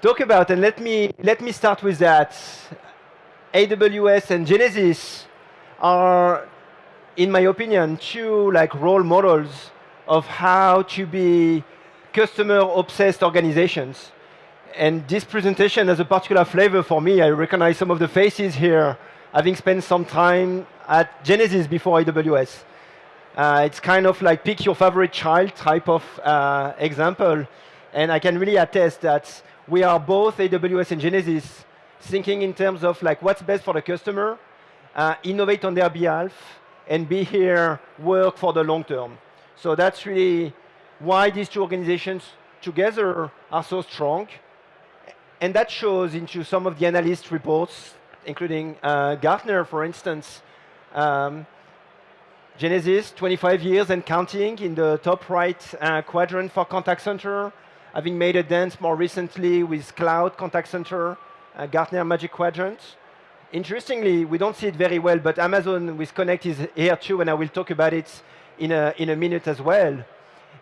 talk about, and let me, let me start with that. AWS and Genesys are, in my opinion, two like role models of how to be customer-obsessed organizations. And this presentation has a particular flavor for me. I recognize some of the faces here, having spent some time at Genesys before AWS. Uh, it's kind of like pick your favorite child type of uh, example. And I can really attest that we are both AWS and Genesys thinking in terms of like what's best for the customer, uh, innovate on their behalf, and be here, work for the long term. So that's really why these two organizations together are so strong. And that shows into some of the analyst reports, including uh, Gartner, for instance. Um, Genesys, 25 years and counting in the top right uh, quadrant for contact center, having made a dance more recently with cloud contact center, uh, Gartner Magic Quadrant. Interestingly, we don't see it very well, but Amazon with Connect is here too, and I will talk about it in a, in a minute as well.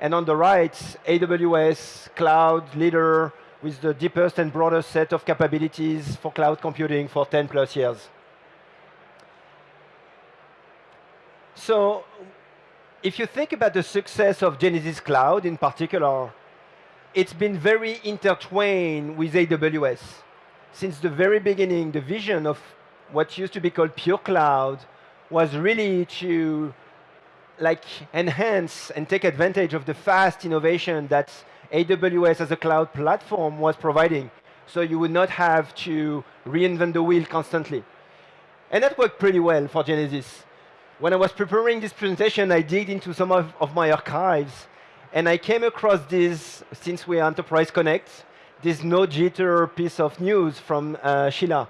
And on the right, AWS, cloud leader with the deepest and broadest set of capabilities for cloud computing for 10 plus years. So if you think about the success of Genesys Cloud in particular, it's been very intertwined with AWS. Since the very beginning, the vision of what used to be called pure cloud was really to like enhance and take advantage of the fast innovation that AWS as a cloud platform was providing. So you would not have to reinvent the wheel constantly. And that worked pretty well for Genesys. When I was preparing this presentation, I digged into some of, of my archives, and I came across this, since we are Enterprise Connect, this no jitter piece of news from uh, Sheila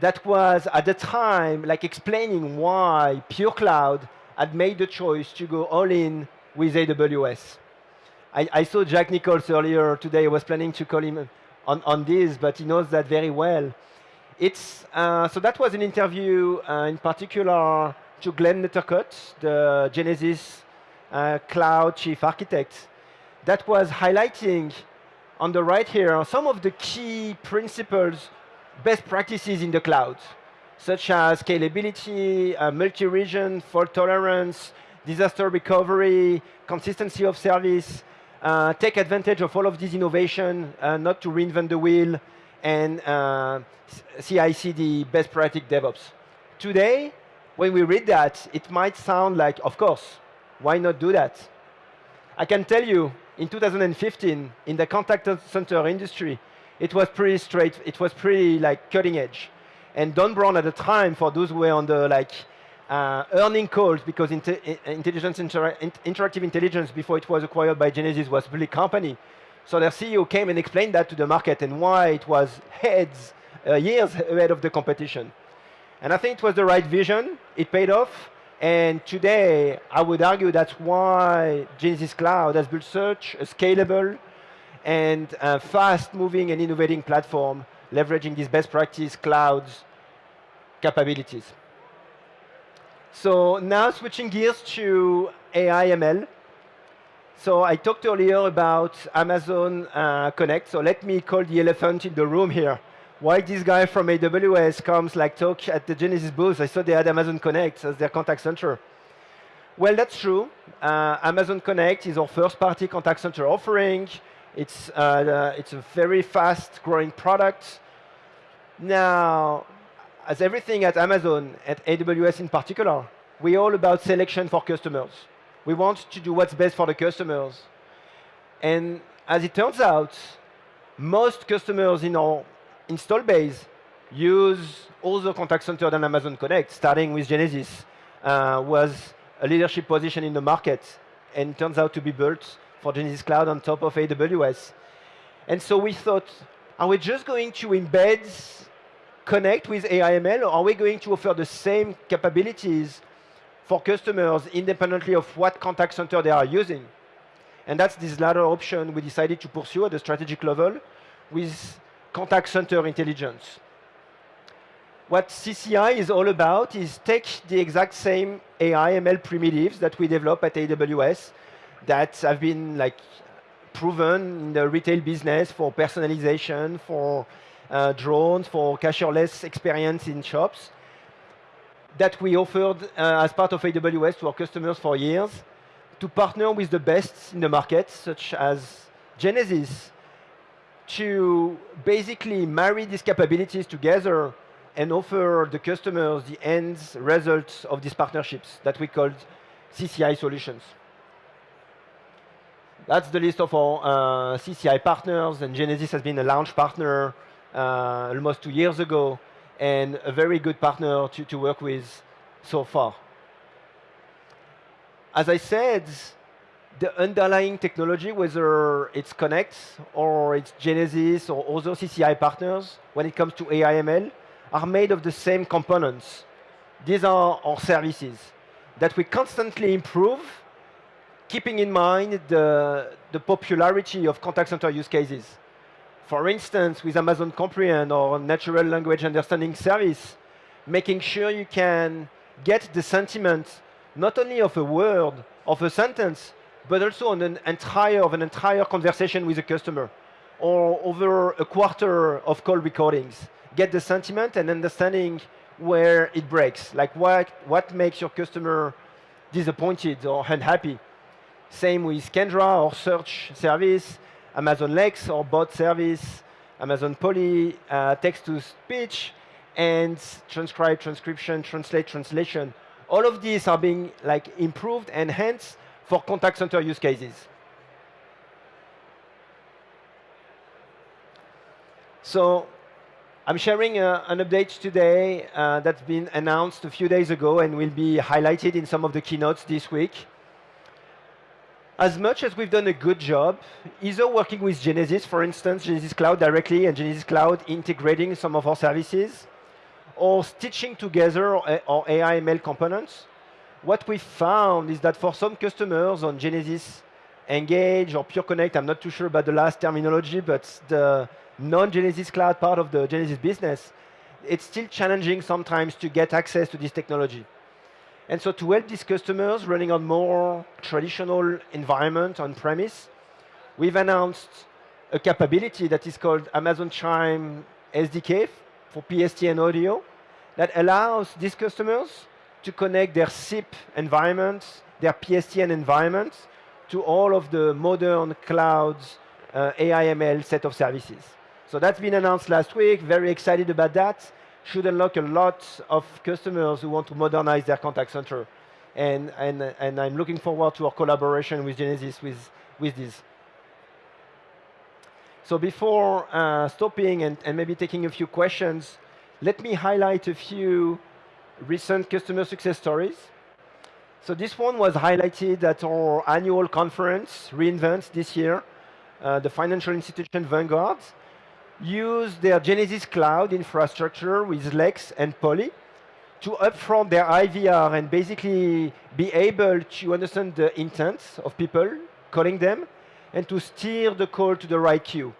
that was, at the time, like explaining why Pure Cloud had made the choice to go all in with AWS. I, I saw Jack Nichols earlier today. I was planning to call him on, on this, but he knows that very well. It's, uh, so that was an interview uh, in particular to Glenn Nethercutt, the Genesys uh, cloud chief architect, that was highlighting on the right here some of the key principles, best practices in the cloud such as scalability, uh, multi-region, fault tolerance, disaster recovery, consistency of service, uh, take advantage of all of these innovation, uh, not to reinvent the wheel, and uh, CI/CD best practice DevOps. Today, when we read that, it might sound like, of course, why not do that? I can tell you, in 2015, in the contact center industry, it was pretty straight, it was pretty like cutting edge. And Don Brown at the time, for those who were on the like uh, earning calls, because inte intelligence inter interactive intelligence before it was acquired by Genesys was a big company. So their CEO came and explained that to the market and why it was heads, uh, years ahead of the competition. And I think it was the right vision. It paid off. And today, I would argue that's why Genesys Cloud has built such a scalable and uh, fast-moving and innovating platform, leveraging these best practice clouds capabilities. So now switching gears to AI ML. So I talked earlier about Amazon uh, Connect. So let me call the elephant in the room here. Why this guy from AWS comes like talk at the Genesys booth? I saw they had Amazon Connect as their contact center. Well, that's true. Uh, Amazon Connect is our first-party contact center offering. It's, uh, it's a very fast-growing product. Now, as everything at Amazon, at AWS in particular, we're all about selection for customers. We want to do what's best for the customers. And as it turns out, most customers in our install base use other contact center than Amazon Connect, starting with Genesys, uh, was a leadership position in the market and turns out to be built for Genesys Cloud on top of AWS. And so we thought, are we just going to embed connect with AIML, or are we going to offer the same capabilities for customers independently of what contact center they are using? And that's this latter option we decided to pursue at the strategic level with contact center intelligence. What CCI is all about is take the exact same AI ML primitives that we develop at AWS that have been like proven in the retail business for personalization, for uh, drones, for cashierless experience in shops that we offered uh, as part of AWS to our customers for years to partner with the best in the market, such as Genesys, to basically marry these capabilities together and offer the customers the end results of these partnerships that we called CCI solutions. That's the list of our uh, CCI partners, and Genesys has been a launch partner uh, almost two years ago, and a very good partner to, to work with so far. As I said, the underlying technology, whether it's Connect or it's Genesys or other CCI partners, when it comes to AIML, are made of the same components. These are our services that we constantly improve, keeping in mind the, the popularity of contact center use cases. For instance, with Amazon Comprehend or natural language understanding service, making sure you can get the sentiment not only of a word, of a sentence, but also on an entire of an entire conversation with a customer or over a quarter of call recordings. Get the sentiment and understanding where it breaks, like what, what makes your customer disappointed or unhappy. Same with Kendra or search service, Amazon Lex or bot service, Amazon Polly, uh, text-to-speech, and transcribe, transcription, translate, translation. All of these are being like improved, enhanced for contact center use cases. So I'm sharing uh, an update today uh, that's been announced a few days ago and will be highlighted in some of the keynotes this week. As much as we've done a good job, either working with Genesys, for instance, Genesys Cloud directly and Genesys Cloud integrating some of our services, or stitching together our AIML components, what we found is that for some customers on Genesys Engage or Pure Connect, I'm not too sure about the last terminology, but the non-Genesys cloud part of the Genesys business, it's still challenging sometimes to get access to this technology. And so to help these customers running on more traditional environment on-premise, we've announced a capability that is called Amazon Chime SDK for PSTN audio that allows these customers to connect their SIP environments, their PSTN environments, to all of the modern clouds uh, AIML set of services. So that's been announced last week, very excited about that. Should unlock a lot of customers who want to modernize their contact center. And, and, and I'm looking forward to our collaboration with Genesys with, with this. So before uh, stopping and, and maybe taking a few questions, let me highlight a few recent customer success stories. So this one was highlighted at our annual conference, reInvent, this year. Uh, the financial institution Vanguard used their Genesys Cloud infrastructure with Lex and Polly to upfront their IVR and basically be able to understand the intent of people calling them and to steer the call to the right queue.